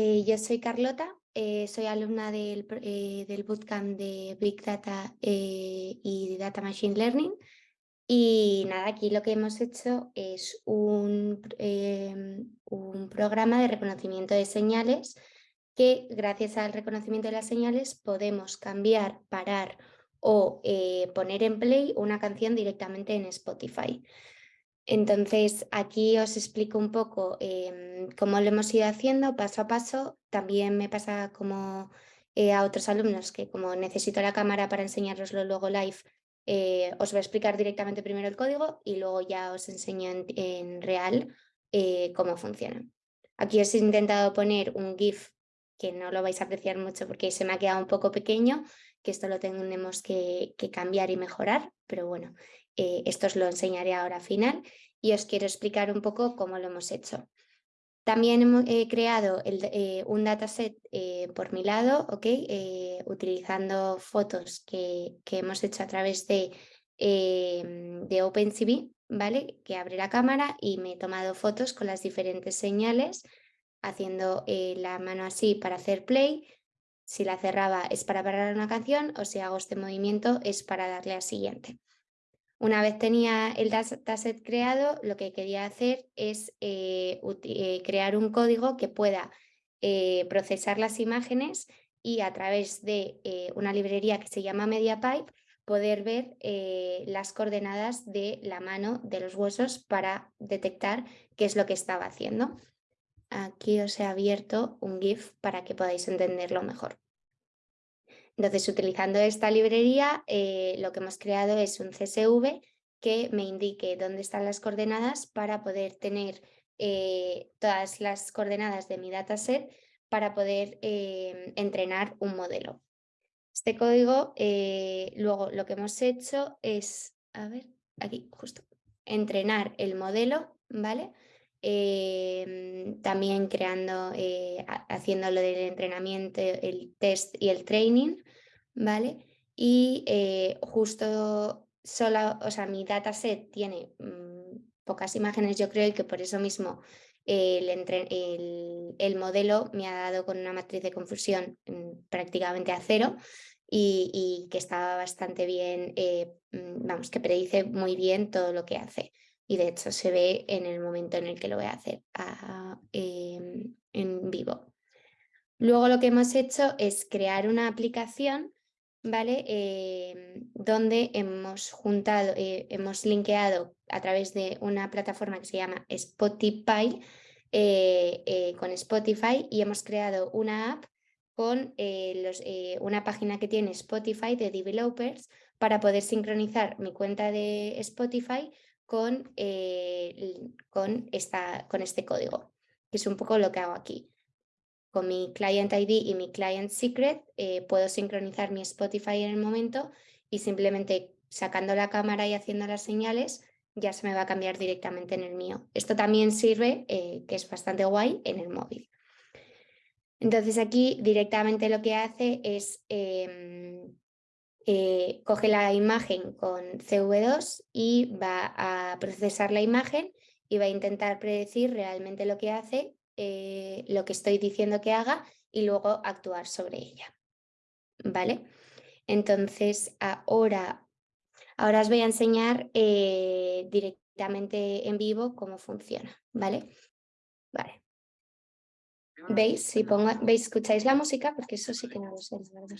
eh, yo soy Carlota, eh, soy alumna del, eh, del, bootcamp de Big Data y Data Machine Learning y nada, aquí lo que hemos hecho es un programa de reconocimiento de señales que gracias al reconocimiento de las señales podemos cambiar, parar o poner en play una canción directamente en Spotify. Entonces, aquí os explico un poco em, cómo lo hemos ido haciendo paso a paso. También me pasa como eh, a otros alumnos que como necesito la cámara para enseñaroslo luego live, eh, os voy a explicar directamente primero el código y luego ya os enseño en, real eh, cómo funciona. Aquí os he intentado poner un GIF que no lo vais a apreciar mucho porque se me ha quedado un poco pequeño, que esto lo tenemos que, que cambiar y mejorar, pero bueno, eh, esto os lo enseñaré ahora al final y os quiero explicar un poco cómo lo hemos hecho. También he creado eh, un dataset eh, por mi lado, utilizando fotos que, hemos hecho a través de, de OpenCV, ¿vale? que abre la cámara y me he tomado fotos con las diferentes señales, haciendo la mano así para hacer play, si la cerraba es para parar una canción o si hago este movimiento es para darle al siguiente. Una vez tenía el dataset creado, lo que quería hacer es eh, eh, crear un código que pueda eh, procesar las imágenes y a través de una librería que se llama MediaPipe poder ver las coordenadas de la mano de los huesos para detectar qué es lo que estaba haciendo. Aquí os he abierto un GIF para que podáis entenderlo mejor. Entonces, utilizando esta librería, eh, lo que hemos creado es un CSV que me indique dónde están las coordenadas para poder tener eh, todas las coordenadas de mi dataset para poder eh, entrenar un modelo. Este código, luego lo que hemos hecho es, a ver, aquí justo, entrenar el modelo, ¿vale? Em, también creando, haciendo lo del entrenamiento, el test y el training, ¿vale? Y eh, justo solo, o sea, mi dataset tiene mm, pocas imágenes, yo creo, que por eso mismo el, el, modelo me ha dado con una matriz de confusión mm, prácticamente a cero y, que estaba bastante bien, eh, mm, vamos, que predice muy bien todo lo que hace. Y de hecho se ve en el momento en el que lo voy a hacer em, en vivo. Luego lo que hemos hecho es crear una aplicación ¿vale? Em, donde hemos juntado, eh, hemos linkeado a través de una plataforma que se llama Spotify eh, eh, con Spotify y hemos creado una app con los, una página que tiene Spotify de developers para poder sincronizar mi cuenta de Spotify con, con, esta, con este código, que es un poco lo que hago aquí con mi Client ID y mi Client Secret eh, puedo sincronizar mi Spotify en el momento y simplemente sacando la cámara y haciendo las señales ya se me va a cambiar directamente en el mío. Esto también sirve, eh, que es bastante guay, en el móvil. Entonces aquí directamente lo que hace es em, eh, coge la imagen con CV2 y va a procesar la imagen y va a intentar predecir realmente lo que hace eh, lo que estoy diciendo que haga y luego actuar sobre ella. ¿Vale? Entonces ahora, ahora os voy a enseñar eh, directamente en vivo cómo funciona. ¿Vale? Vale. ¿Veis? Si pongo, ¿Veis? ¿Escucháis la música? Porque eso sí que no lo sé, verdad.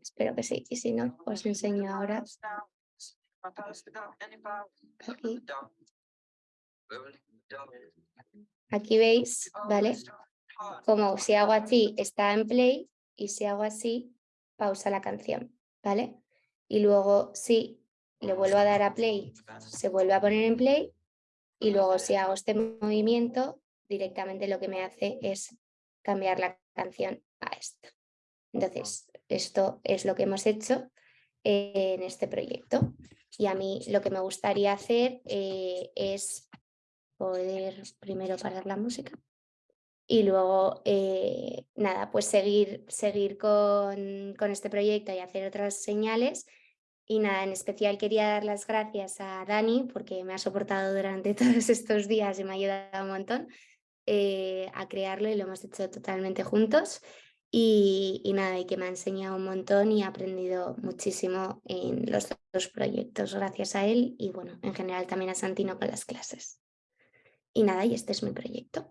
Espero que sí. Y si no, os enseño ahora. Aquí veis, ¿vale? Como si hago así está en play y si hago así pausa la canción, ¿vale? Y luego si le vuelvo a dar a play, se vuelve a poner en play y luego si hago este movimiento directamente lo que me hace es cambiar la canción a esto. Entonces, esto es lo que hemos hecho en este proyecto. Y a mí lo que me gustaría hacer eh, es poder primero parar la música y luego, eh, nada, pues seguir, seguir con, con, este proyecto y hacer otras señales. Y nada, en especial quería dar las gracias a Dani porque me ha soportado durante todos estos días y me ha ayudado un montón. eh, a crearlo y lo hemos hecho totalmente juntos. Y, nada, y que me ha enseñado un montón y he aprendido muchísimo en los dos proyectos gracias a él y bueno, en general también a Santino con las clases. Y nada, y este es mi proyecto.